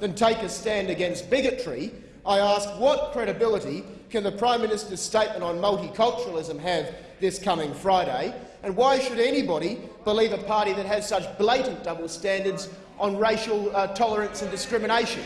than take a stand against bigotry, I ask what credibility can the Prime Minister's statement on multiculturalism have this coming Friday, and why should anybody believe a party that has such blatant double standards on racial uh, tolerance and discrimination?